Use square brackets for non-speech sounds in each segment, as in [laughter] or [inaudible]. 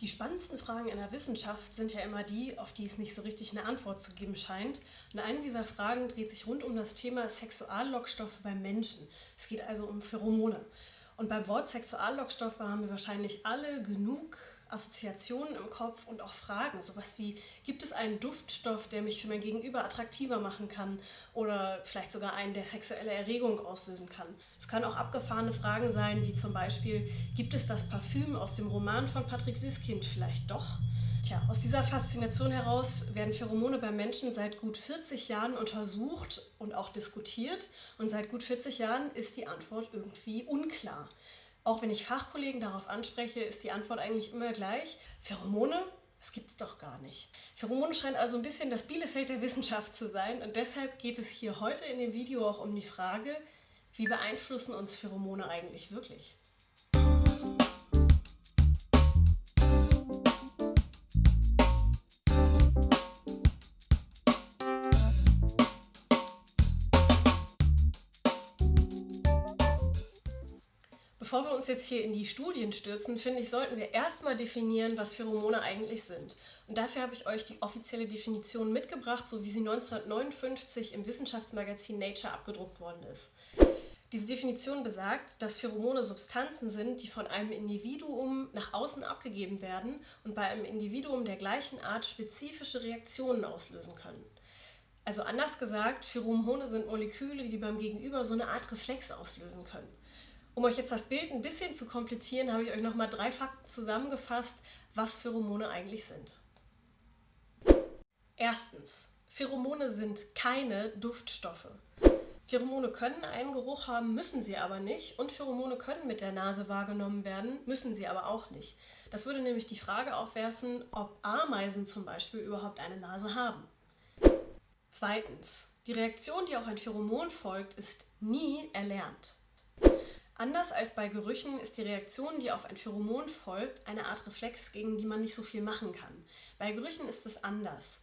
Die spannendsten Fragen in der Wissenschaft sind ja immer die, auf die es nicht so richtig eine Antwort zu geben scheint. Und eine dieser Fragen dreht sich rund um das Thema Sexuallockstoffe beim Menschen. Es geht also um Pheromone. Und beim Wort Sexuallockstoffe haben wir wahrscheinlich alle genug Assoziationen im Kopf und auch Fragen. Sowas wie, gibt es einen Duftstoff, der mich für mein Gegenüber attraktiver machen kann? Oder vielleicht sogar einen, der sexuelle Erregung auslösen kann. Es können auch abgefahrene Fragen sein, wie zum Beispiel, gibt es das Parfüm aus dem Roman von Patrick Süßkind vielleicht doch? Tja, aus dieser Faszination heraus werden Pheromone bei Menschen seit gut 40 Jahren untersucht und auch diskutiert. Und seit gut 40 Jahren ist die Antwort irgendwie unklar. Auch wenn ich Fachkollegen darauf anspreche, ist die Antwort eigentlich immer gleich. Pheromone? Das gibt es doch gar nicht. Pheromone scheint also ein bisschen das Bielefeld der Wissenschaft zu sein und deshalb geht es hier heute in dem Video auch um die Frage, wie beeinflussen uns Pheromone eigentlich wirklich? Jetzt hier in die Studien stürzen, finde ich, sollten wir erstmal definieren, was Pheromone eigentlich sind. Und dafür habe ich euch die offizielle Definition mitgebracht, so wie sie 1959 im Wissenschaftsmagazin Nature abgedruckt worden ist. Diese Definition besagt, dass Pheromone Substanzen sind, die von einem Individuum nach außen abgegeben werden und bei einem Individuum der gleichen Art spezifische Reaktionen auslösen können. Also anders gesagt, Pheromone sind Moleküle, die beim Gegenüber so eine Art Reflex auslösen können. Um euch jetzt das Bild ein bisschen zu komplettieren, habe ich euch nochmal drei Fakten zusammengefasst, was Pheromone eigentlich sind. Erstens, Pheromone sind keine Duftstoffe. Pheromone können einen Geruch haben, müssen sie aber nicht. Und Pheromone können mit der Nase wahrgenommen werden, müssen sie aber auch nicht. Das würde nämlich die Frage aufwerfen, ob Ameisen zum Beispiel überhaupt eine Nase haben. Zweitens, die Reaktion, die auf ein Pheromon folgt, ist nie erlernt. Anders als bei Gerüchen ist die Reaktion, die auf ein Pheromon folgt, eine Art Reflex, gegen die man nicht so viel machen kann. Bei Gerüchen ist es anders.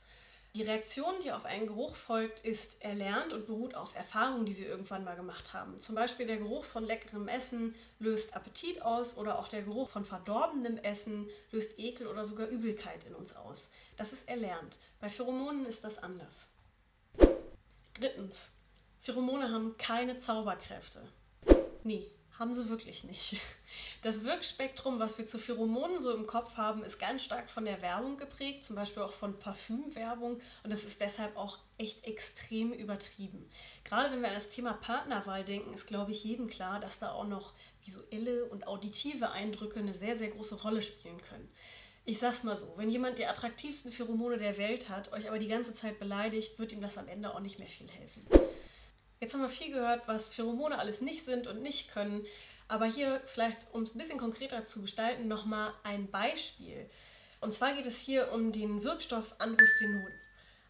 Die Reaktion, die auf einen Geruch folgt, ist erlernt und beruht auf Erfahrungen, die wir irgendwann mal gemacht haben. Zum Beispiel der Geruch von leckerem Essen löst Appetit aus oder auch der Geruch von verdorbenem Essen löst Ekel oder sogar Übelkeit in uns aus. Das ist erlernt. Bei Pheromonen ist das anders. Drittens. Pheromone haben keine Zauberkräfte. Nee, haben sie wirklich nicht. Das Wirkspektrum, was wir zu Pheromonen so im Kopf haben, ist ganz stark von der Werbung geprägt, zum Beispiel auch von Parfümwerbung und es ist deshalb auch echt extrem übertrieben. Gerade wenn wir an das Thema Partnerwahl denken, ist glaube ich jedem klar, dass da auch noch visuelle und auditive Eindrücke eine sehr, sehr große Rolle spielen können. Ich sag's mal so, wenn jemand die attraktivsten Pheromone der Welt hat, euch aber die ganze Zeit beleidigt, wird ihm das am Ende auch nicht mehr viel helfen. Jetzt haben wir viel gehört, was Pheromone alles nicht sind und nicht können. Aber hier vielleicht, um es ein bisschen konkreter zu gestalten, nochmal ein Beispiel. Und zwar geht es hier um den Wirkstoff Androstenon.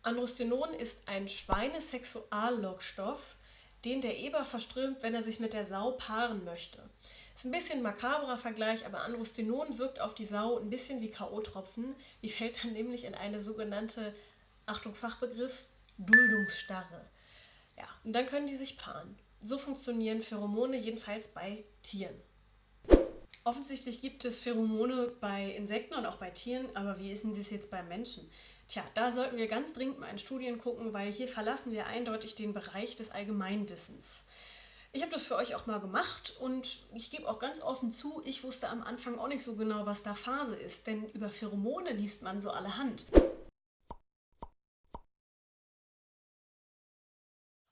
Androstenon ist ein Schweinesexuallockstoff, den der Eber verströmt, wenn er sich mit der Sau paaren möchte. Ist ein bisschen ein makaberer Vergleich, aber Androstenon wirkt auf die Sau ein bisschen wie K.O.-Tropfen. Die fällt dann nämlich in eine sogenannte, Achtung Fachbegriff, Duldungsstarre. Ja, und dann können die sich paaren. So funktionieren Pheromone jedenfalls bei Tieren. Offensichtlich gibt es Pheromone bei Insekten und auch bei Tieren, aber wie ist denn das jetzt bei Menschen? Tja, da sollten wir ganz dringend mal in Studien gucken, weil hier verlassen wir eindeutig den Bereich des Allgemeinwissens. Ich habe das für euch auch mal gemacht und ich gebe auch ganz offen zu, ich wusste am Anfang auch nicht so genau, was da Phase ist, denn über Pheromone liest man so allerhand.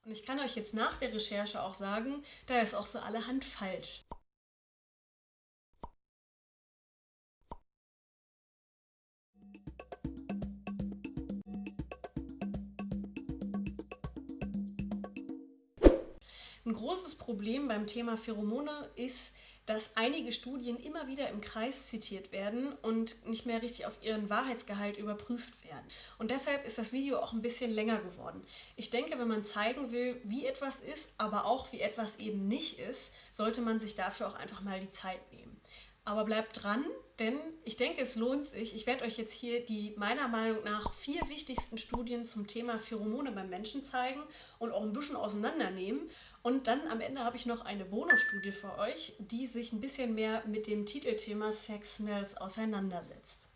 Und ich kann euch jetzt nach der Recherche auch sagen, da ist auch so allerhand falsch. Ein großes Problem beim Thema Pheromone ist, dass einige Studien immer wieder im Kreis zitiert werden und nicht mehr richtig auf ihren Wahrheitsgehalt überprüft werden. Und deshalb ist das Video auch ein bisschen länger geworden. Ich denke, wenn man zeigen will, wie etwas ist, aber auch wie etwas eben nicht ist, sollte man sich dafür auch einfach mal die Zeit nehmen. Aber bleibt dran, denn ich denke, es lohnt sich. Ich werde euch jetzt hier die meiner Meinung nach vier wichtigsten Studien zum Thema Pheromone beim Menschen zeigen und auch ein bisschen auseinandernehmen. Und dann am Ende habe ich noch eine Bonusstudie für euch, die sich ein bisschen mehr mit dem Titelthema Sex Smells auseinandersetzt.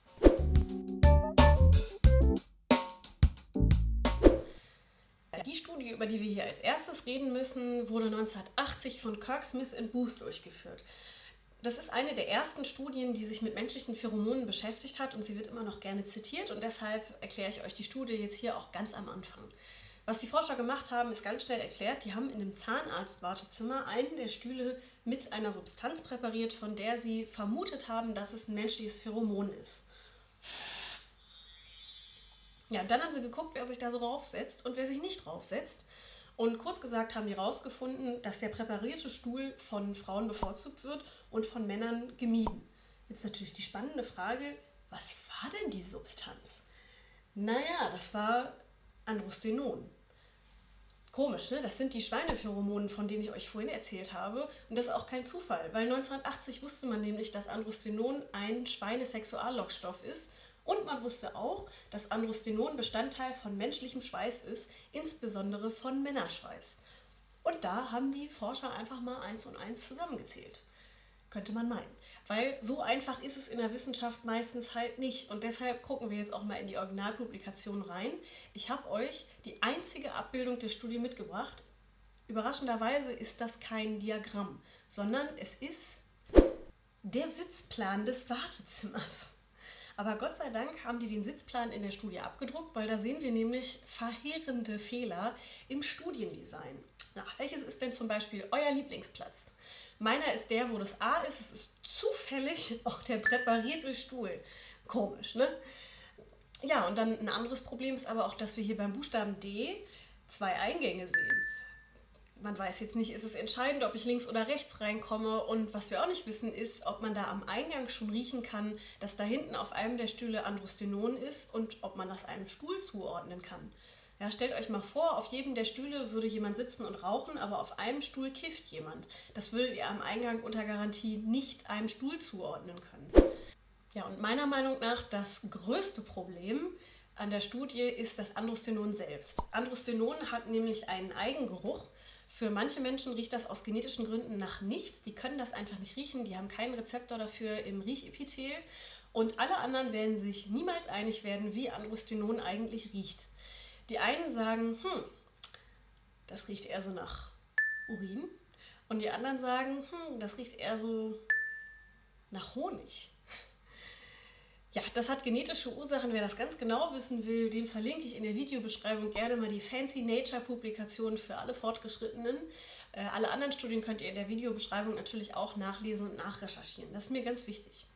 Die Studie, über die wir hier als erstes reden müssen, wurde 1980 von Kirk Smith Booth durchgeführt. Das ist eine der ersten Studien, die sich mit menschlichen Pheromonen beschäftigt hat und sie wird immer noch gerne zitiert und deshalb erkläre ich euch die Studie jetzt hier auch ganz am Anfang. Was die Forscher gemacht haben, ist ganz schnell erklärt. Die haben in einem Zahnarztwartezimmer einen der Stühle mit einer Substanz präpariert, von der sie vermutet haben, dass es ein menschliches Pheromon ist. Ja, dann haben sie geguckt, wer sich da so draufsetzt und wer sich nicht draufsetzt. Und kurz gesagt haben die herausgefunden, dass der präparierte Stuhl von Frauen bevorzugt wird und von Männern gemieden. Jetzt natürlich die spannende Frage, was war denn die Substanz? Naja, das war Androstenon. Komisch, ne? Das sind die Schweinepheromonen, von denen ich euch vorhin erzählt habe. Und das ist auch kein Zufall, weil 1980 wusste man nämlich, dass Androstenon ein Schweinesexuallockstoff ist und man wusste auch, dass Androstenon Bestandteil von menschlichem Schweiß ist, insbesondere von Männerschweiß. Und da haben die Forscher einfach mal eins und eins zusammengezählt. Könnte man meinen. Weil so einfach ist es in der Wissenschaft meistens halt nicht. Und deshalb gucken wir jetzt auch mal in die Originalpublikation rein. Ich habe euch die einzige Abbildung der Studie mitgebracht. Überraschenderweise ist das kein Diagramm, sondern es ist der Sitzplan des Wartezimmers. Aber Gott sei Dank haben die den Sitzplan in der Studie abgedruckt, weil da sehen wir nämlich verheerende Fehler im Studiendesign. Na, welches ist denn zum Beispiel euer Lieblingsplatz? Meiner ist der, wo das A ist. Es ist zufällig [laughs] auch der präparierte Stuhl. Komisch, ne? Ja, und dann ein anderes Problem ist aber auch, dass wir hier beim Buchstaben D zwei Eingänge sehen man weiß jetzt nicht, ist es entscheidend, ob ich links oder rechts reinkomme. Und was wir auch nicht wissen, ist, ob man da am Eingang schon riechen kann, dass da hinten auf einem der Stühle Androstenon ist und ob man das einem Stuhl zuordnen kann. Ja, stellt euch mal vor, auf jedem der Stühle würde jemand sitzen und rauchen, aber auf einem Stuhl kifft jemand. Das würdet ihr am Eingang unter Garantie nicht einem Stuhl zuordnen können. Ja, und meiner Meinung nach das größte Problem an der Studie ist das Androstenon selbst. Androstenon hat nämlich einen Eigengeruch für manche Menschen riecht das aus genetischen Gründen nach nichts. Die können das einfach nicht riechen. Die haben keinen Rezeptor dafür im Riechepithel. Und alle anderen werden sich niemals einig werden, wie Androstenon eigentlich riecht. Die einen sagen, hm, das riecht eher so nach Urin. Und die anderen sagen, hm, das riecht eher so nach Honig. [laughs] Ja, das hat genetische Ursachen. Wer das ganz genau wissen will, dem verlinke ich in der Videobeschreibung gerne mal die Fancy Nature Publikation für alle Fortgeschrittenen. Äh, alle anderen Studien könnt ihr in der Videobeschreibung natürlich auch nachlesen und nachrecherchieren. Das ist mir ganz wichtig.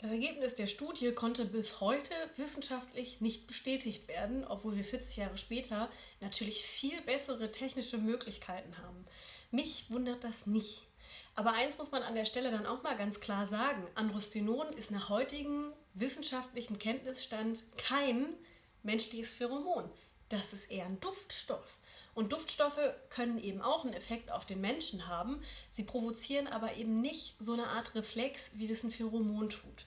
Das Ergebnis der Studie konnte bis heute wissenschaftlich nicht bestätigt werden, obwohl wir 40 Jahre später natürlich viel bessere technische Möglichkeiten haben. Mich wundert das nicht. Aber eins muss man an der Stelle dann auch mal ganz klar sagen. Androstenon ist nach heutigem wissenschaftlichem Kenntnisstand kein menschliches Pheromon. Das ist eher ein Duftstoff. Und Duftstoffe können eben auch einen Effekt auf den Menschen haben. Sie provozieren aber eben nicht so eine Art Reflex, wie das ein Pheromon tut.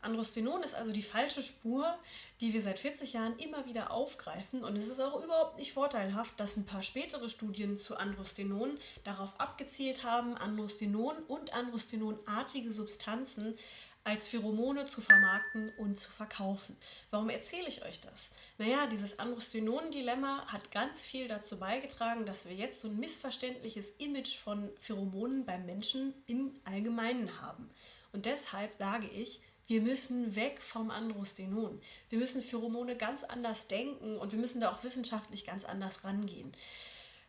Androstenon ist also die falsche Spur, die wir seit 40 Jahren immer wieder aufgreifen. Und es ist auch überhaupt nicht vorteilhaft, dass ein paar spätere Studien zu Androstenon darauf abgezielt haben, Androstenon und Androstenonartige Substanzen als Pheromone zu vermarkten und zu verkaufen. Warum erzähle ich euch das? Naja, dieses Androstenon-Dilemma hat ganz viel dazu beigetragen, dass wir jetzt so ein missverständliches Image von Pheromonen beim Menschen im Allgemeinen haben. Und deshalb sage ich, wir müssen weg vom Androstenon. Wir müssen Pheromone ganz anders denken und wir müssen da auch wissenschaftlich ganz anders rangehen.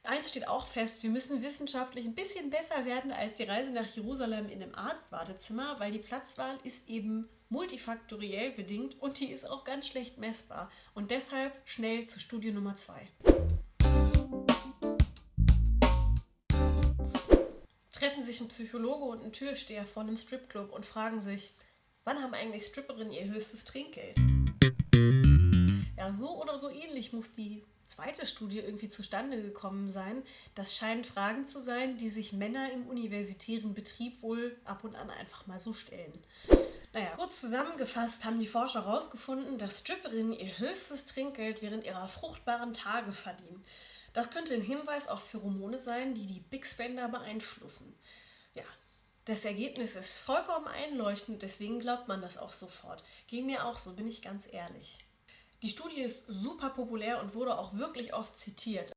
Eins steht auch fest, wir müssen wissenschaftlich ein bisschen besser werden als die Reise nach Jerusalem in einem Arztwartezimmer, weil die Platzwahl ist eben multifaktoriell bedingt und die ist auch ganz schlecht messbar. Und deshalb schnell zur Studie Nummer 2. Treffen sich ein Psychologe und ein Türsteher vor einem Stripclub und fragen sich, Wann haben eigentlich Stripperinnen ihr höchstes Trinkgeld? So oder so ähnlich muss die zweite Studie irgendwie zustande gekommen sein. Das scheinen Fragen zu sein, die sich Männer im universitären Betrieb wohl ab und an einfach mal so stellen. Naja, kurz zusammengefasst haben die Forscher herausgefunden, dass Stripperinnen ihr höchstes Trinkgeld während ihrer fruchtbaren Tage verdienen. Das könnte ein Hinweis auf Pheromone sein, die die Big Spender beeinflussen. Ja, das Ergebnis ist vollkommen einleuchtend, deswegen glaubt man das auch sofort. Ging mir auch so, bin ich ganz ehrlich. Die Studie ist super populär und wurde auch wirklich oft zitiert.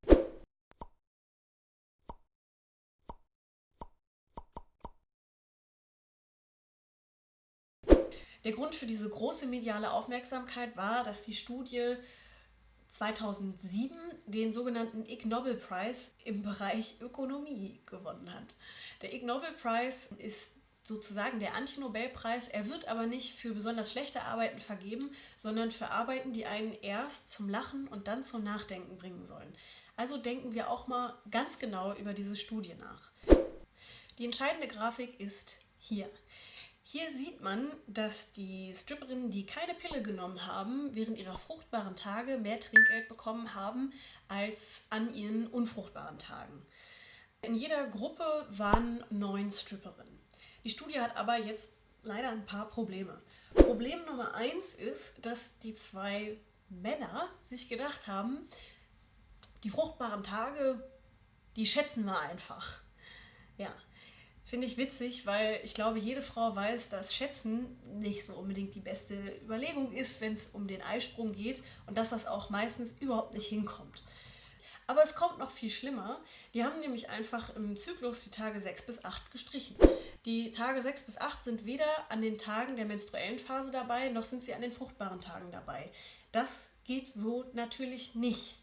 Der Grund für diese große mediale Aufmerksamkeit war, dass die Studie 2007 den sogenannten Ig Nobel Prize im Bereich Ökonomie gewonnen hat. Der Ig Nobel Prize ist sozusagen der Anti-Nobelpreis. Er wird aber nicht für besonders schlechte Arbeiten vergeben, sondern für Arbeiten, die einen erst zum Lachen und dann zum Nachdenken bringen sollen. Also denken wir auch mal ganz genau über diese Studie nach. Die entscheidende Grafik ist hier. Hier sieht man, dass die Stripperinnen, die keine Pille genommen haben, während ihrer fruchtbaren Tage mehr Trinkgeld bekommen haben als an ihren unfruchtbaren Tagen. In jeder Gruppe waren neun Stripperinnen. Die Studie hat aber jetzt leider ein paar Probleme. Problem Nummer eins ist, dass die zwei Männer sich gedacht haben, die fruchtbaren Tage, die schätzen wir einfach. Ja, Finde ich witzig, weil ich glaube, jede Frau weiß, dass Schätzen nicht so unbedingt die beste Überlegung ist, wenn es um den Eisprung geht und dass das auch meistens überhaupt nicht hinkommt. Aber es kommt noch viel schlimmer. Die haben nämlich einfach im Zyklus die Tage 6 bis 8 gestrichen. Die Tage 6 bis 8 sind weder an den Tagen der menstruellen Phase dabei, noch sind sie an den fruchtbaren Tagen dabei. Das geht so natürlich nicht.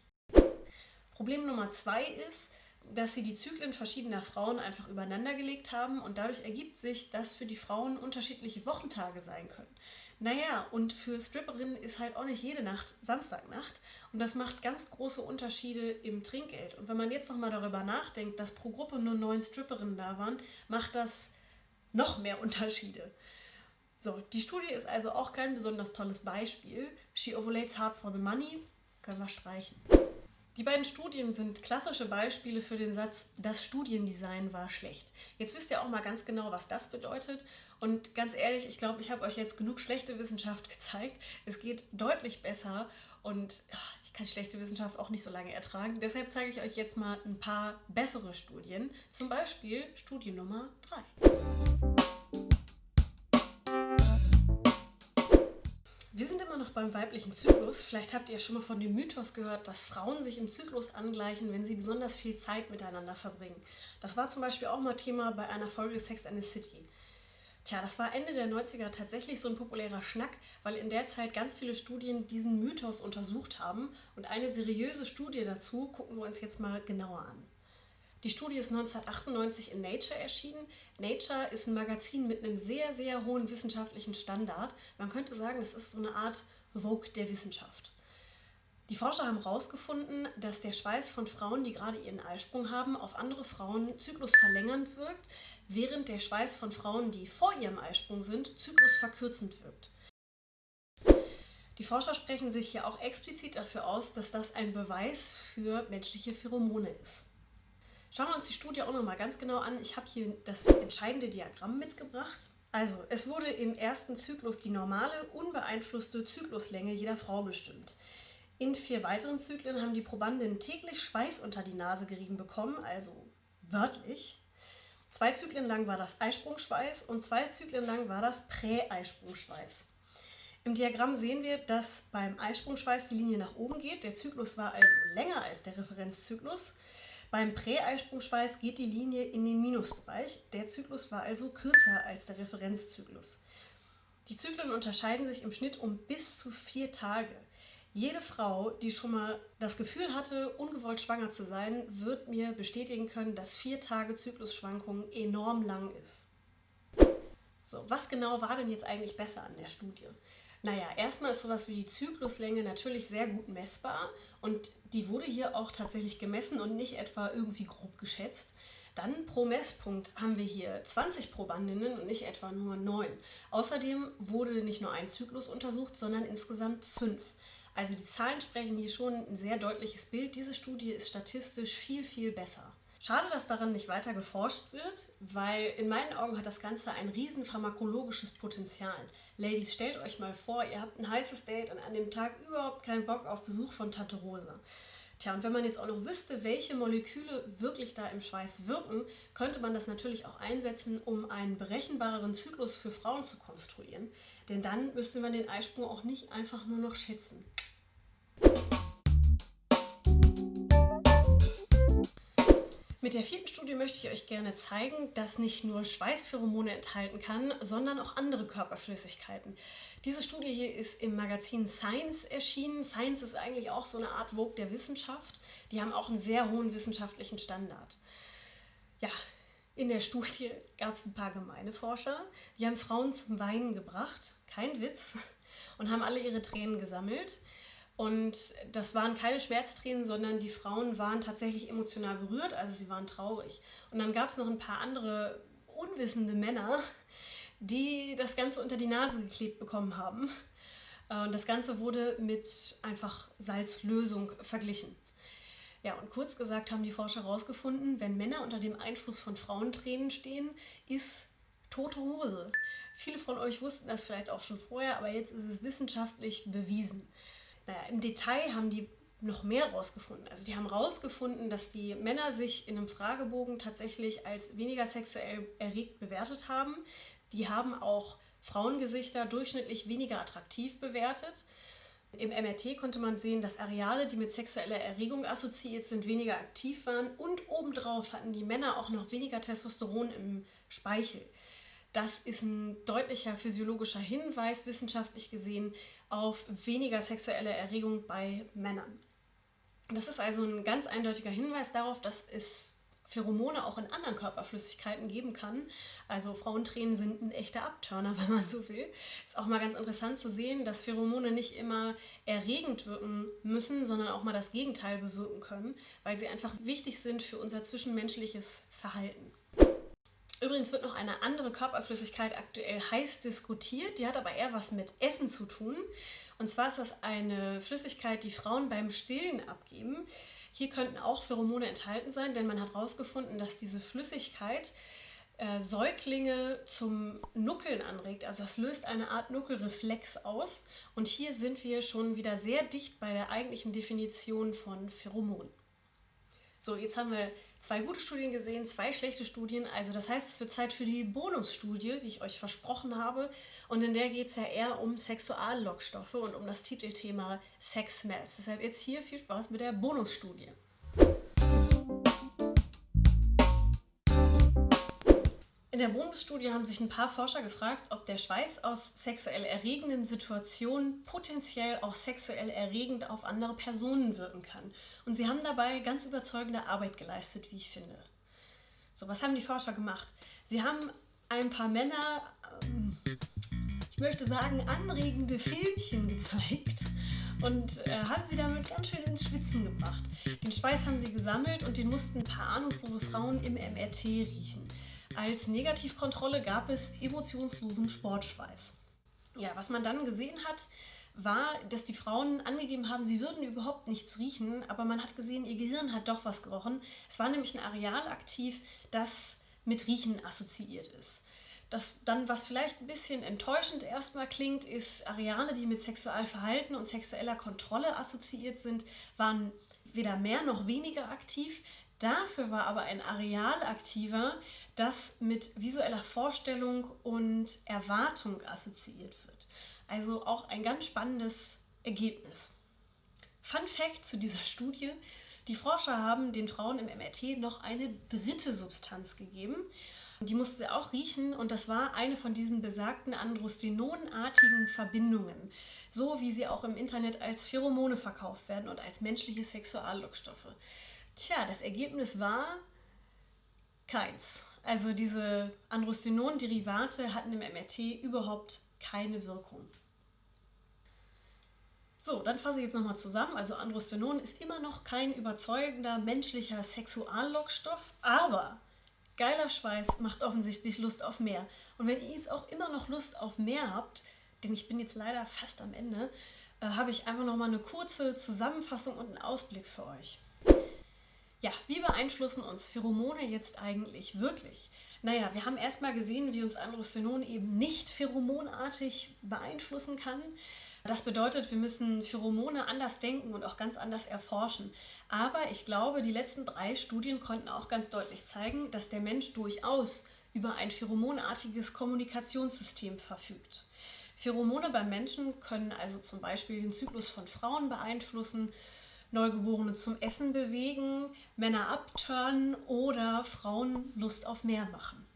Problem Nummer zwei ist, dass sie die Zyklen verschiedener Frauen einfach übereinander gelegt haben und dadurch ergibt sich, dass für die Frauen unterschiedliche Wochentage sein können. Naja, und für Stripperinnen ist halt auch nicht jede Nacht Samstagnacht und das macht ganz große Unterschiede im Trinkgeld. Und wenn man jetzt nochmal darüber nachdenkt, dass pro Gruppe nur neun Stripperinnen da waren, macht das noch mehr Unterschiede. So, die Studie ist also auch kein besonders tolles Beispiel. She ovulates hard for the money, können wir streichen. Die beiden Studien sind klassische Beispiele für den Satz, das Studiendesign war schlecht. Jetzt wisst ihr auch mal ganz genau, was das bedeutet. Und ganz ehrlich, ich glaube, ich habe euch jetzt genug schlechte Wissenschaft [laughs] gezeigt. Es geht deutlich besser und ach, ich kann schlechte Wissenschaft auch nicht so lange ertragen. Deshalb zeige ich euch jetzt mal ein paar bessere Studien. Zum Beispiel Studie Nummer 3. noch beim weiblichen Zyklus. Vielleicht habt ihr schon mal von dem Mythos gehört, dass Frauen sich im Zyklus angleichen, wenn sie besonders viel Zeit miteinander verbringen. Das war zum Beispiel auch mal Thema bei einer Folge Sex and the City. Tja, das war Ende der 90er tatsächlich so ein populärer Schnack, weil in der Zeit ganz viele Studien diesen Mythos untersucht haben. Und eine seriöse Studie dazu gucken wir uns jetzt mal genauer an. Die Studie ist 1998 in Nature erschienen. Nature ist ein Magazin mit einem sehr, sehr hohen wissenschaftlichen Standard. Man könnte sagen, es ist so eine Art Vogue der Wissenschaft. Die Forscher haben herausgefunden, dass der Schweiß von Frauen, die gerade ihren Eisprung haben, auf andere Frauen zyklusverlängernd wirkt, während der Schweiß von Frauen, die vor ihrem Eisprung sind, zyklusverkürzend wirkt. Die Forscher sprechen sich hier auch explizit dafür aus, dass das ein Beweis für menschliche Pheromone ist. Schauen wir uns die Studie auch nochmal ganz genau an. Ich habe hier das entscheidende Diagramm mitgebracht. Also, es wurde im ersten Zyklus die normale, unbeeinflusste Zykluslänge jeder Frau bestimmt. In vier weiteren Zyklen haben die Probandinnen täglich Schweiß unter die Nase gerieben bekommen, also wörtlich. Zwei Zyklen lang war das Eisprungschweiß und zwei Zyklen lang war das Prä-Eisprungschweiß. Im Diagramm sehen wir, dass beim Eisprungschweiß die Linie nach oben geht. Der Zyklus war also länger als der Referenzzyklus. Beim Präeisprungschweiß geht die Linie in den Minusbereich. Der Zyklus war also kürzer als der Referenzzyklus. Die Zyklen unterscheiden sich im Schnitt um bis zu vier Tage. Jede Frau, die schon mal das Gefühl hatte, ungewollt schwanger zu sein, wird mir bestätigen können, dass vier Tage Zyklusschwankungen enorm lang ist. So, was genau war denn jetzt eigentlich besser an der Studie? Naja, erstmal ist sowas wie die Zykluslänge natürlich sehr gut messbar und die wurde hier auch tatsächlich gemessen und nicht etwa irgendwie grob geschätzt. Dann pro Messpunkt haben wir hier 20 Probandinnen und nicht etwa nur 9. Außerdem wurde nicht nur ein Zyklus untersucht, sondern insgesamt fünf. Also die Zahlen sprechen hier schon ein sehr deutliches Bild. Diese Studie ist statistisch viel, viel besser. Schade, dass daran nicht weiter geforscht wird, weil in meinen Augen hat das Ganze ein riesen pharmakologisches Potenzial. Ladies, stellt euch mal vor, ihr habt ein heißes Date und an dem Tag überhaupt keinen Bock auf Besuch von Tante Rosa. Tja, und wenn man jetzt auch noch wüsste, welche Moleküle wirklich da im Schweiß wirken, könnte man das natürlich auch einsetzen, um einen berechenbareren Zyklus für Frauen zu konstruieren. Denn dann müsste man den Eisprung auch nicht einfach nur noch schätzen. Mit der vierten Studie möchte ich euch gerne zeigen, dass nicht nur Schweißpheromone enthalten kann, sondern auch andere Körperflüssigkeiten. Diese Studie hier ist im Magazin Science erschienen. Science ist eigentlich auch so eine Art Vogue der Wissenschaft. Die haben auch einen sehr hohen wissenschaftlichen Standard. Ja, in der Studie gab es ein paar gemeine Forscher. Die haben Frauen zum Weinen gebracht, kein Witz, und haben alle ihre Tränen gesammelt. Und das waren keine Schmerztränen, sondern die Frauen waren tatsächlich emotional berührt, also sie waren traurig. Und dann gab es noch ein paar andere unwissende Männer, die das Ganze unter die Nase geklebt bekommen haben. Äh, und das Ganze wurde mit einfach Salzlösung verglichen. Ja, und kurz gesagt haben die Forscher herausgefunden, wenn Männer unter dem Einfluss von Frauentränen stehen, ist tote Hose. Viele von euch wussten das vielleicht auch schon vorher, aber jetzt ist es wissenschaftlich bewiesen. Naja, im Detail haben die noch mehr rausgefunden. Also die haben rausgefunden, dass die Männer sich in einem Fragebogen tatsächlich als weniger sexuell erregt bewertet haben. Die haben auch Frauengesichter durchschnittlich weniger attraktiv bewertet. Im MRT konnte man sehen, dass Areale, die mit sexueller Erregung assoziiert sind, weniger aktiv waren und obendrauf hatten die Männer auch noch weniger Testosteron im Speichel. Das ist ein deutlicher physiologischer Hinweis, wissenschaftlich gesehen, auf weniger sexuelle Erregung bei Männern. Das ist also ein ganz eindeutiger Hinweis darauf, dass es Pheromone auch in anderen Körperflüssigkeiten geben kann. Also Frauentränen sind ein echter Abturner, [laughs] wenn man so will. Ist auch mal ganz interessant zu sehen, dass Pheromone nicht immer erregend wirken müssen, sondern auch mal das Gegenteil bewirken können, weil sie einfach wichtig sind für unser zwischenmenschliches Verhalten. Übrigens wird noch eine andere Körperflüssigkeit aktuell heiß diskutiert. Die hat aber eher was mit Essen zu tun. Und zwar ist das eine Flüssigkeit, die Frauen beim Stillen abgeben. Hier könnten auch Pheromone enthalten sein, denn man hat herausgefunden, dass diese Flüssigkeit äh, Säuglinge zum Nuckeln anregt. Also das löst eine Art Nuckelreflex aus. Und hier sind wir schon wieder sehr dicht bei der eigentlichen Definition von Pheromonen. So, jetzt haben wir zwei gute Studien gesehen, zwei schlechte Studien. Also das heißt, es wird Zeit für die Bonusstudie, die ich euch versprochen habe. Und in der geht es ja eher um Sexuallockstoffe und um das Titelthema Sex Smells. Deshalb jetzt hier viel Spaß mit der Bonusstudie. Der Bonusstudie haben sich ein paar Forscher gefragt, ob der Schweiß aus sexuell erregenden Situationen potenziell auch sexuell erregend auf andere Personen wirken kann. Und sie haben dabei ganz überzeugende Arbeit geleistet, wie ich finde. So, was haben die Forscher gemacht? Sie haben ein paar Männer, ähm, ich möchte sagen, anregende Filmchen gezeigt und äh, haben sie damit ganz schön ins Schwitzen gebracht. Den Schweiß haben sie gesammelt und den mussten ein paar ahnungslose Frauen im MRT riechen. Als Negativkontrolle gab es emotionslosen Sportschweiß. Ja, was man dann gesehen hat, war, dass die Frauen angegeben haben, sie würden überhaupt nichts riechen, aber man hat gesehen, ihr Gehirn hat doch was gerochen. Es war nämlich ein Areal aktiv, das mit Riechen assoziiert ist. Das dann, was vielleicht ein bisschen enttäuschend erstmal klingt, ist, Areale, die mit Sexualverhalten und sexueller Kontrolle assoziiert sind, waren weder mehr noch weniger aktiv. Dafür war aber ein Areal aktiver, das mit visueller Vorstellung und Erwartung assoziiert wird. Also auch ein ganz spannendes Ergebnis. Fun Fact zu dieser Studie. Die Forscher haben den Frauen im MRT noch eine dritte Substanz gegeben. Die mussten sie auch riechen und das war eine von diesen besagten androstenonartigen Verbindungen, so wie sie auch im Internet als Pheromone verkauft werden und als menschliche Sexuallockstoffe. Tja, das Ergebnis war keins. Also diese Androstenon-Derivate hatten im MRT überhaupt keine Wirkung. So, dann fasse ich jetzt nochmal zusammen. Also Androstenon ist immer noch kein überzeugender menschlicher Sexuallockstoff, aber geiler Schweiß macht offensichtlich Lust auf mehr. Und wenn ihr jetzt auch immer noch Lust auf mehr habt, denn ich bin jetzt leider fast am Ende, äh, habe ich einfach nochmal eine kurze Zusammenfassung und einen Ausblick für euch. Ja, wie beeinflussen uns Pheromone jetzt eigentlich wirklich? Naja, wir haben erstmal gesehen, wie uns Androstenon eben nicht pheromonartig beeinflussen kann. Das bedeutet, wir müssen Pheromone anders denken und auch ganz anders erforschen. Aber ich glaube, die letzten drei Studien konnten auch ganz deutlich zeigen, dass der Mensch durchaus über ein pheromonartiges Kommunikationssystem verfügt. Pheromone beim Menschen können also zum Beispiel den Zyklus von Frauen beeinflussen Neugeborene zum Essen bewegen, Männer abturnen oder Frauen Lust auf mehr machen.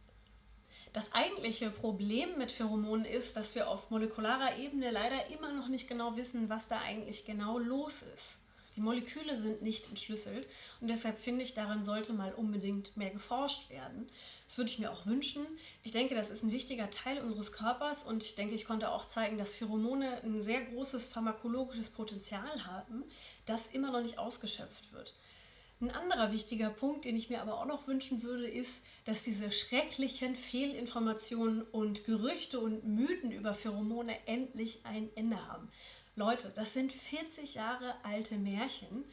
Das eigentliche Problem mit Pheromonen ist, dass wir auf molekularer Ebene leider immer noch nicht genau wissen, was da eigentlich genau los ist. Die Moleküle sind nicht entschlüsselt und deshalb finde ich, daran sollte mal unbedingt mehr geforscht werden. Das würde ich mir auch wünschen. Ich denke, das ist ein wichtiger Teil unseres Körpers und ich denke, ich konnte auch zeigen, dass Pheromone ein sehr großes pharmakologisches Potenzial haben, das immer noch nicht ausgeschöpft wird. Ein anderer wichtiger Punkt, den ich mir aber auch noch wünschen würde, ist, dass diese schrecklichen Fehlinformationen und Gerüchte und Mythen über Pheromone endlich ein Ende haben. Leute, das sind 40 Jahre alte Märchen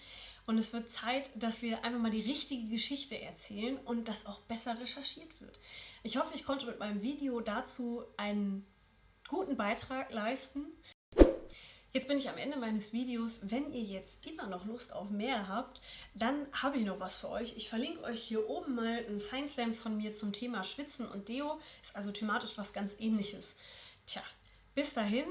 und es wird Zeit, dass wir einfach mal die richtige Geschichte erzählen und das auch besser recherchiert wird. Ich hoffe, ich konnte mit meinem Video dazu einen guten Beitrag leisten. Jetzt bin ich am Ende meines Videos. Wenn ihr jetzt immer noch Lust auf mehr habt, dann habe ich noch was für euch. Ich verlinke euch hier oben mal ein Science Slam von mir zum Thema Schwitzen und Deo. Ist also thematisch was ganz ähnliches. Tja, bis dahin,